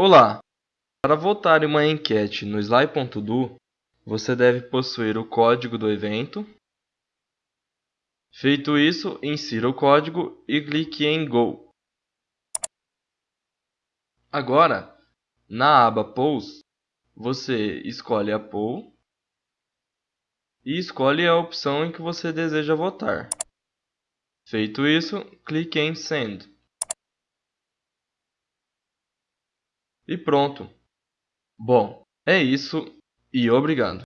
Olá! Para votar em uma enquete no Sly.do, você deve possuir o código do evento. Feito isso, insira o código e clique em Go. Agora, na aba Polls, você escolhe a poll e escolhe a opção em que você deseja votar. Feito isso, clique em Send. E pronto. Bom, é isso e obrigado.